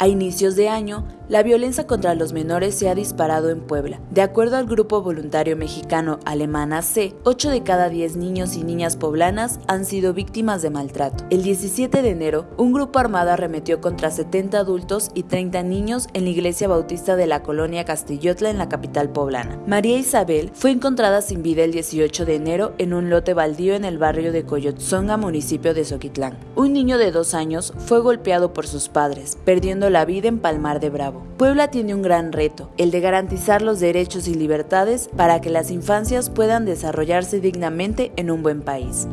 A inicios de año, la violencia contra los menores se ha disparado en Puebla. De acuerdo al grupo voluntario mexicano Alemana C, 8 de cada 10 niños y niñas poblanas han sido víctimas de maltrato. El 17 de enero, un grupo armado arremetió contra 70 adultos y 30 niños en la iglesia bautista de la colonia Castillotla en la capital poblana. María Isabel fue encontrada sin vida el 18 de enero en un lote baldío en el barrio de Coyotzonga, municipio de Soquitlán. Un niño de dos años fue golpeado por sus padres, perdiendo la vida en Palmar de Bravo. Puebla tiene un gran reto, el de garantizar los derechos y libertades para que las infancias puedan desarrollarse dignamente en un buen país.